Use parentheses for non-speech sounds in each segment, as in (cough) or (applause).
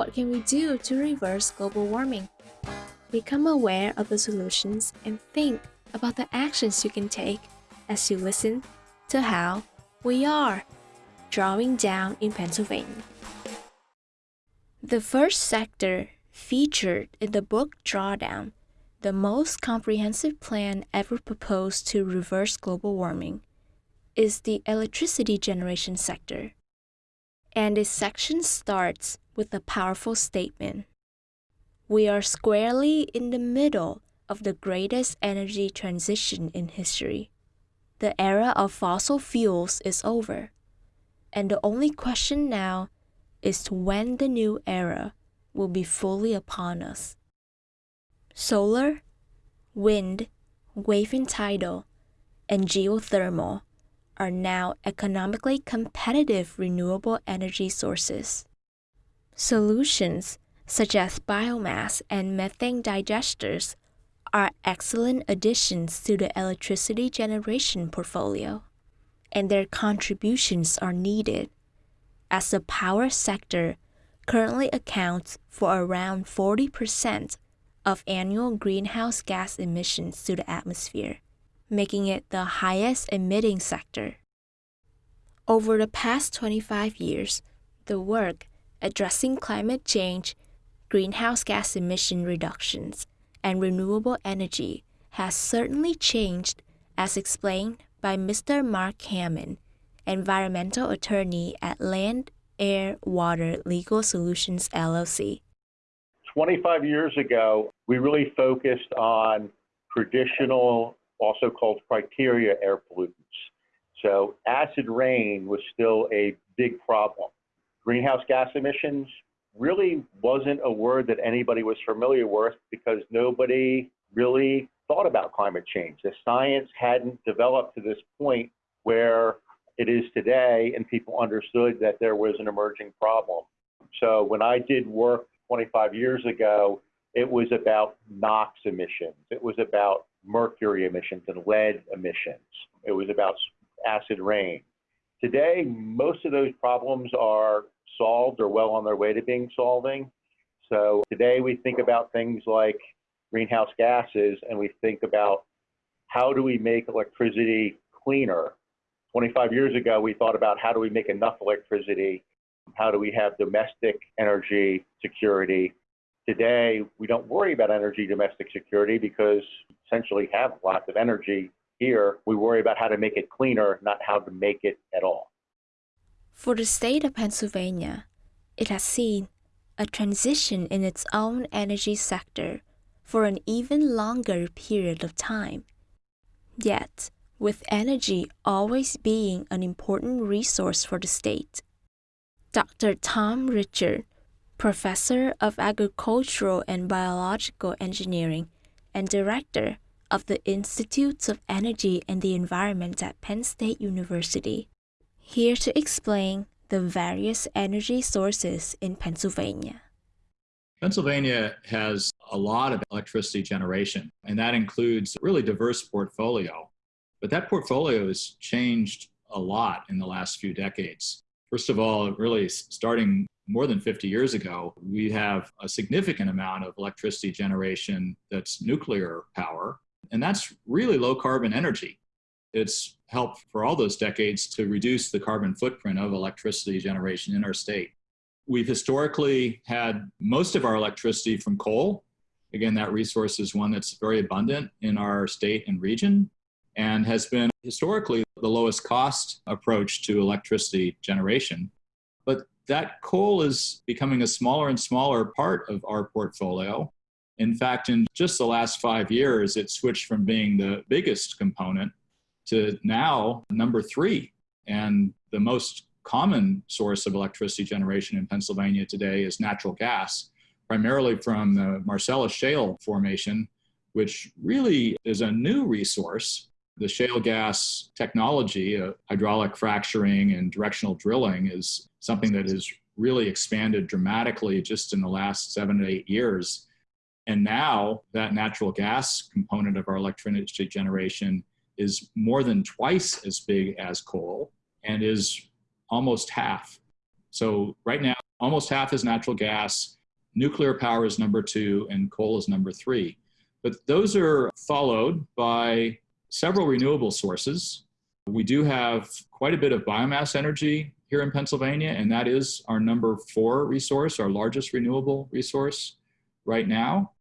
what can we do to reverse global warming? Become aware of the solutions and think about the actions you can take as you listen to how we are drawing down in Pennsylvania. The first sector featured in the book Drawdown, the most comprehensive plan ever proposed to reverse global warming, is the electricity generation sector. And this section starts with a powerful statement. We are squarely in the middle of the greatest energy transition in history. The era of fossil fuels is over, and the only question now is when the new era will be fully upon us. Solar, wind, wave and tidal, and geothermal are now economically competitive renewable energy sources. Solutions such as biomass and methane digesters are excellent additions to the electricity generation portfolio, and their contributions are needed as the power sector currently accounts for around 40% of annual greenhouse gas emissions to the atmosphere, making it the highest emitting sector. Over the past 25 years, the work addressing climate change, greenhouse gas emission reductions, and renewable energy has certainly changed, as explained by Mr. Mark Hammond, environmental attorney at Land, Air, Water Legal Solutions LLC. 25 years ago, we really focused on traditional, also called criteria air pollutants. So acid rain was still a big problem. Greenhouse gas emissions really wasn't a word that anybody was familiar with because nobody really thought about climate change. The science hadn't developed to this point where it is today, and people understood that there was an emerging problem. So when I did work 25 years ago, it was about NOx emissions, it was about mercury emissions and lead emissions, it was about acid rain. Today, most of those problems are solved or well on their way to being solving. So today we think about things like greenhouse gases and we think about how do we make electricity cleaner. 25 years ago, we thought about how do we make enough electricity? How do we have domestic energy security? Today, we don't worry about energy domestic security because essentially have lots of energy here. We worry about how to make it cleaner, not how to make it at all. For the state of Pennsylvania, it has seen a transition in its own energy sector for an even longer period of time. Yet, with energy always being an important resource for the state, Dr. Tom Richard, professor of agricultural and biological engineering and director of the Institutes of Energy and the Environment at Penn State University, here to explain the various energy sources in Pennsylvania. Pennsylvania has a lot of electricity generation, and that includes a really diverse portfolio. But that portfolio has changed a lot in the last few decades. First of all, really starting more than 50 years ago, we have a significant amount of electricity generation that's nuclear power, and that's really low carbon energy. It's helped for all those decades to reduce the carbon footprint of electricity generation in our state. We've historically had most of our electricity from coal. Again, that resource is one that's very abundant in our state and region and has been historically the lowest cost approach to electricity generation. But that coal is becoming a smaller and smaller part of our portfolio. In fact, in just the last five years, it switched from being the biggest component to now number three. And the most common source of electricity generation in Pennsylvania today is natural gas, primarily from the Marcellus Shale formation, which really is a new resource. The shale gas technology, uh, hydraulic fracturing and directional drilling is something that has really expanded dramatically just in the last seven to eight years. And now that natural gas component of our electricity generation is more than twice as big as coal and is almost half. So right now, almost half is natural gas, nuclear power is number two, and coal is number three. But those are followed by several renewable sources. We do have quite a bit of biomass energy here in Pennsylvania, and that is our number four resource, our largest renewable resource right now.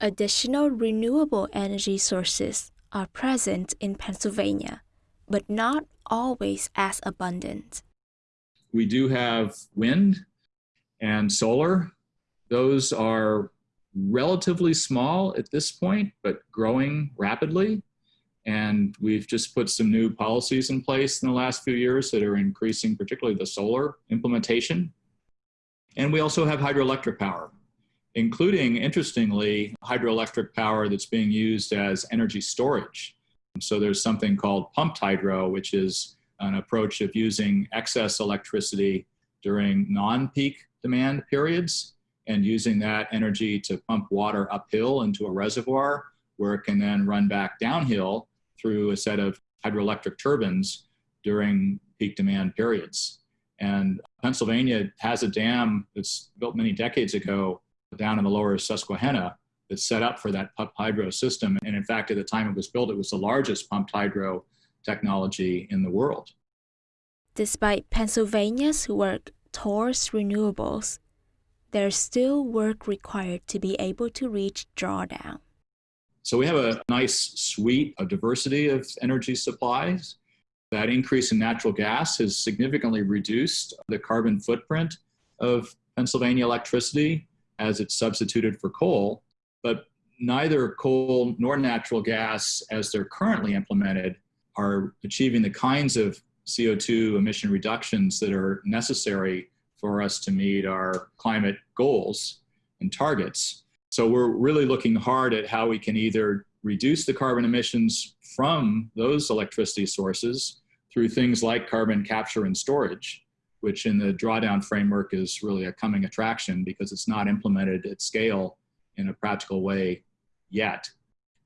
Additional renewable energy sources are present in Pennsylvania, but not always as abundant. We do have wind and solar. Those are relatively small at this point, but growing rapidly. And we've just put some new policies in place in the last few years that are increasing, particularly the solar implementation. And we also have hydroelectric power, including, interestingly, hydroelectric power that's being used as energy storage. So there's something called pumped hydro, which is an approach of using excess electricity during non-peak demand periods and using that energy to pump water uphill into a reservoir where it can then run back downhill through a set of hydroelectric turbines during peak demand periods. And Pennsylvania has a dam that's built many decades ago down in the lower Susquehanna that's set up for that pumped hydro system. And in fact, at the time it was built, it was the largest pumped hydro technology in the world. Despite Pennsylvania's work towards renewables, there's still work required to be able to reach drawdown. So we have a nice suite of diversity of energy supplies. That increase in natural gas has significantly reduced the carbon footprint of Pennsylvania electricity as it's substituted for coal. But neither coal nor natural gas, as they're currently implemented, are achieving the kinds of CO2 emission reductions that are necessary for us to meet our climate goals and targets. So we're really looking hard at how we can either reduce the carbon emissions from those electricity sources through things like carbon capture and storage, which in the drawdown framework is really a coming attraction because it's not implemented at scale in a practical way yet.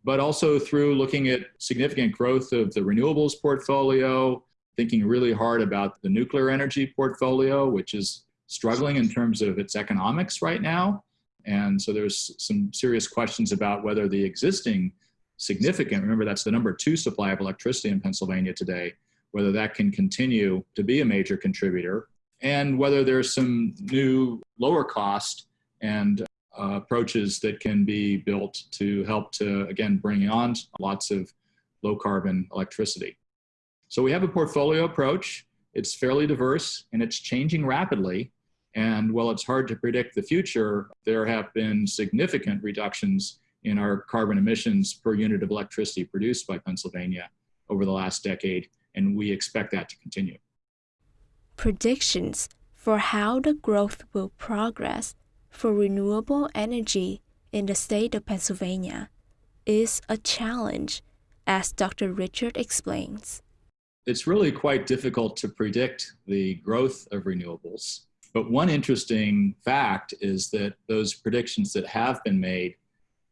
But also through looking at significant growth of the renewables portfolio, thinking really hard about the nuclear energy portfolio, which is struggling in terms of its economics right now, and so there's some serious questions about whether the existing significant, remember that's the number two supply of electricity in Pennsylvania today, whether that can continue to be a major contributor and whether there's some new lower cost and uh, approaches that can be built to help to, again, bring on lots of low carbon electricity. So we have a portfolio approach. It's fairly diverse and it's changing rapidly. And while it's hard to predict the future, there have been significant reductions in our carbon emissions per unit of electricity produced by Pennsylvania over the last decade, and we expect that to continue. Predictions for how the growth will progress for renewable energy in the state of Pennsylvania is a challenge, as Dr. Richard explains. It's really quite difficult to predict the growth of renewables but one interesting fact is that those predictions that have been made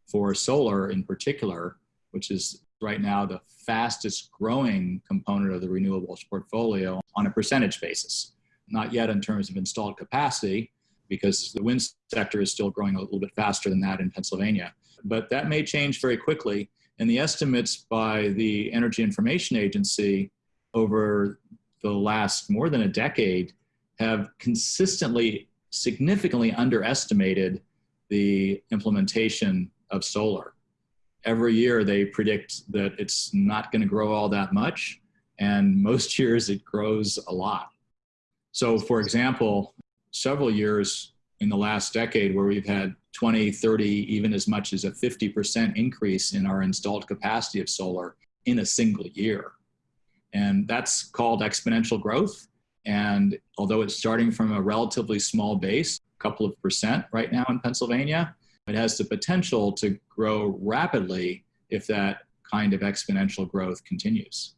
for solar in particular, which is right now the fastest growing component of the renewables portfolio on a percentage basis. Not yet in terms of installed capacity, because the wind sector is still growing a little bit faster than that in Pennsylvania. But that may change very quickly. And the estimates by the Energy Information Agency over the last more than a decade have consistently significantly underestimated the implementation of solar. Every year they predict that it's not going to grow all that much, and most (laughs) years it grows a lot. So, for example, several years in the last decade where we've had 20, 30, even as much as a 50% increase in our installed capacity of solar in a single year. And that's called exponential growth. And although it's starting from a relatively small base, a couple of percent right now in Pennsylvania, it has the potential to grow rapidly if that kind of exponential growth continues.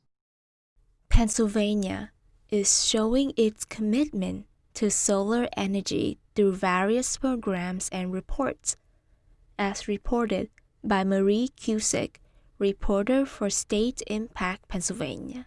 Pennsylvania is showing its commitment to solar energy through various programs and reports, as reported by Marie Cusick, reporter for State Impact Pennsylvania.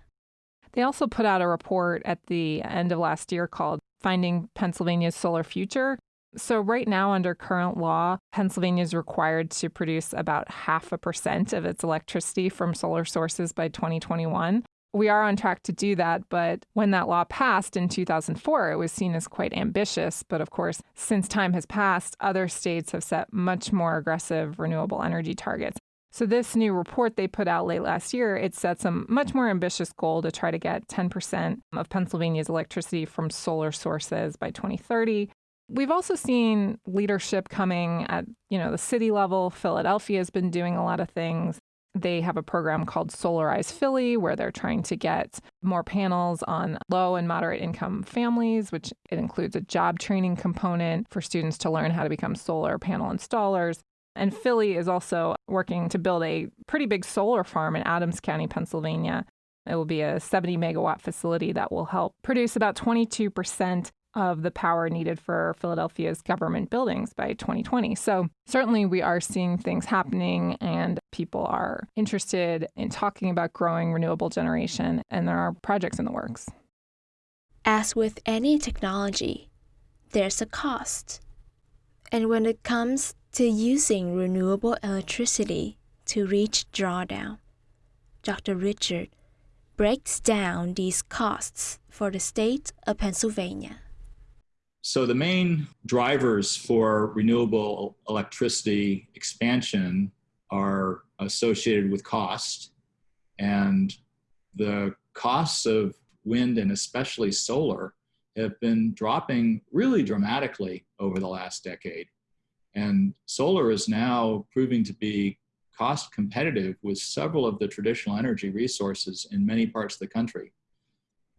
They also put out a report at the end of last year called finding Pennsylvania's solar future. So, right now, under current law, Pennsylvania is required to produce about half a percent of its electricity from solar sources by 2021. We are on track to do that, but when that law passed in 2004, it was seen as quite ambitious. But of course, since time has passed, other states have set much more aggressive renewable energy targets. So this new report they put out late last year, it sets a much more ambitious goal to try to get 10% of Pennsylvania's electricity from solar sources by 2030. We've also seen leadership coming at, you know, the city level. Philadelphia has been doing a lot of things. They have a program called Solarize Philly where they're trying to get more panels on low and moderate income families, which it includes a job training component for students to learn how to become solar panel installers. And Philly is also working to build a pretty big solar farm in Adams County, Pennsylvania. It will be a 70 megawatt facility that will help produce about 22% of the power needed for Philadelphia's government buildings by 2020. So, certainly, we are seeing things happening, and people are interested in talking about growing renewable generation, and there are projects in the works. As with any technology, there's a cost. And when it comes to using renewable electricity to reach drawdown, Dr. Richard breaks down these costs for the state of Pennsylvania. So, the main drivers for renewable electricity expansion are associated with cost. And the costs of wind and especially solar have been dropping really dramatically over the last decade. And solar is now proving to be cost competitive with several of the traditional energy resources in many parts of the country.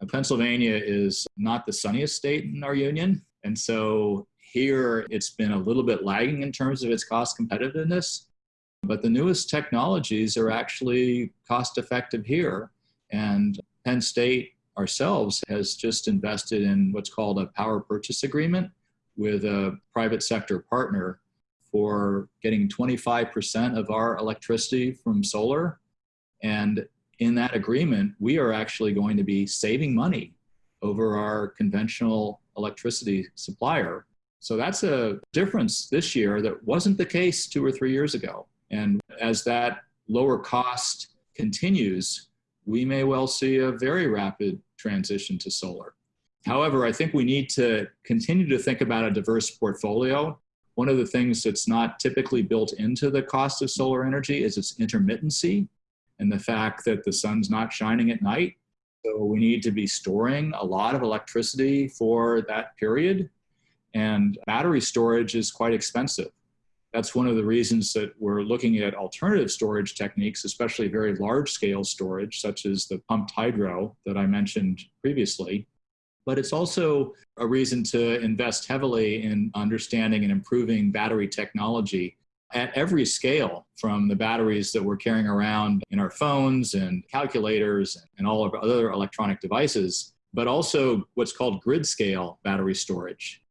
Now, Pennsylvania is not the sunniest state in our union, and so here it's been a little bit lagging in terms of its cost competitiveness. But the newest technologies are actually cost effective here. And Penn State ourselves has just invested in what's called a power purchase agreement with a private sector partner for getting 25% of our electricity from solar. And in that agreement, we are actually going to be saving money over our conventional electricity supplier. So that's a difference this year that wasn't the case two or three years ago. And as that lower cost continues, we may well see a very rapid transition to solar. However, I think we need to continue to think about a diverse portfolio. One of the things that's not typically built into the cost of solar energy is its intermittency and the fact that the sun's not shining at night so we need to be storing a lot of electricity for that period. And battery storage is quite expensive. That's one of the reasons that we're looking at alternative storage techniques, especially very large scale storage, such as the pumped hydro that I mentioned previously. But it's also a reason to invest heavily in understanding and improving battery technology at every scale from the batteries that we're carrying around in our phones and calculators and all of other electronic devices, but also what's called grid scale battery storage.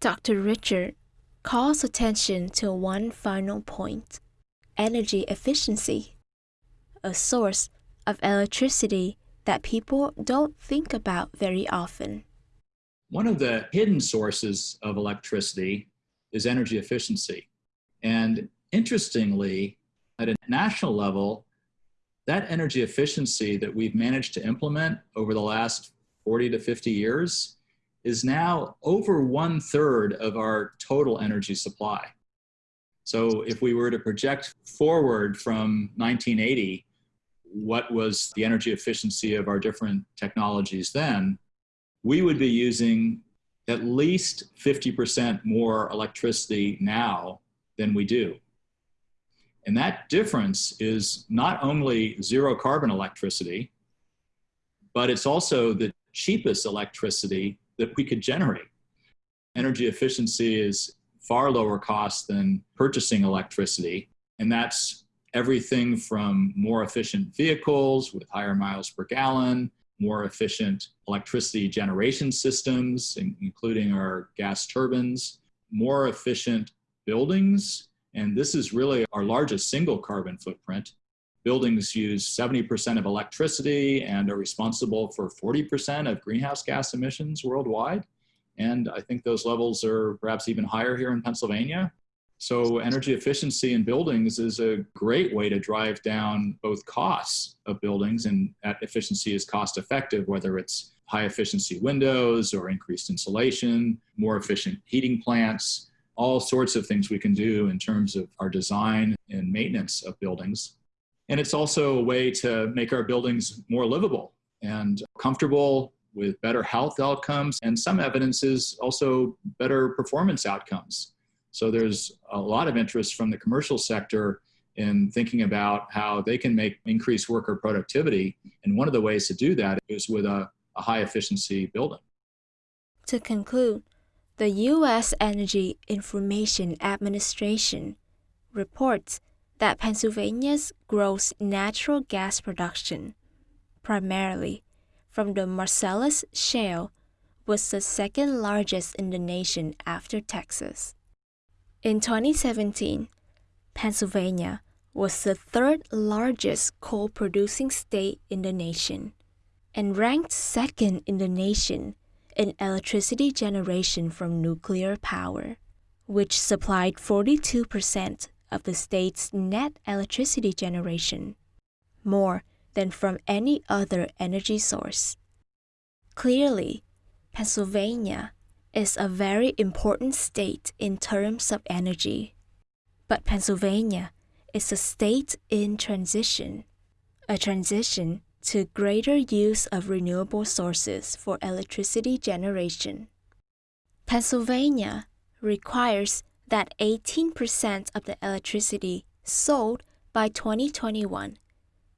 Dr. Richard calls attention to one final point energy efficiency, a source of electricity that people don't think about very often. One of the hidden sources of electricity is energy efficiency. And interestingly, at a national level, that energy efficiency that we've managed to implement over the last 40 to 50 years is now over one third of our total energy supply. So if we were to project forward from 1980, what was the energy efficiency of our different technologies then, we would be using at least 50% more electricity now than we do. And that difference is not only zero carbon electricity, but it's also the cheapest electricity that we could generate. Energy efficiency is far lower cost than purchasing electricity. And that's everything from more efficient vehicles with higher miles per gallon, more efficient electricity generation systems, including our gas turbines, more efficient buildings, and this is really our largest single carbon footprint. Buildings use 70% of electricity and are responsible for 40% of greenhouse gas emissions worldwide. And I think those levels are perhaps even higher here in Pennsylvania. So, energy efficiency in buildings is a great way to drive down both costs of buildings, and that efficiency is cost effective, whether it's high efficiency windows or increased insulation, more efficient heating plants, all sorts of things we can do in terms of our design and maintenance of buildings. And it's also a way to make our buildings more livable and comfortable with better health outcomes. And some evidence is also better performance outcomes. So there's a lot of interest from the commercial sector in thinking about how they can make increased worker productivity. And one of the ways to do that is with a, a high efficiency building. To conclude, the U.S. Energy Information Administration reports that Pennsylvania's gross natural gas production, primarily from the Marcellus Shale, was the second largest in the nation after Texas. In 2017, Pennsylvania was the third largest coal producing state in the nation and ranked second in the nation in electricity generation from nuclear power, which supplied 42% of the state's net electricity generation, more than from any other energy source. Clearly, Pennsylvania is a very important state in terms of energy, but Pennsylvania is a state in transition, a transition to greater use of renewable sources for electricity generation. Pennsylvania requires that 18% of the electricity sold by 2021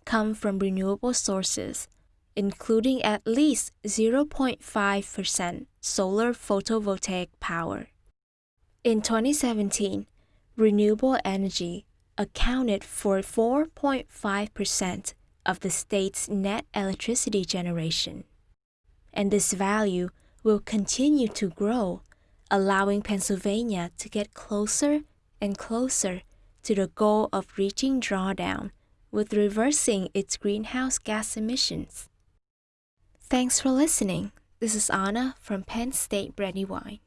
come from renewable sources, including at least 0.5% solar photovoltaic power. In 2017, renewable energy accounted for 4.5% of the state's net electricity generation. And this value will continue to grow, allowing Pennsylvania to get closer and closer to the goal of reaching drawdown with reversing its greenhouse gas emissions. Thanks for listening. This is Anna from Penn State Brandywine.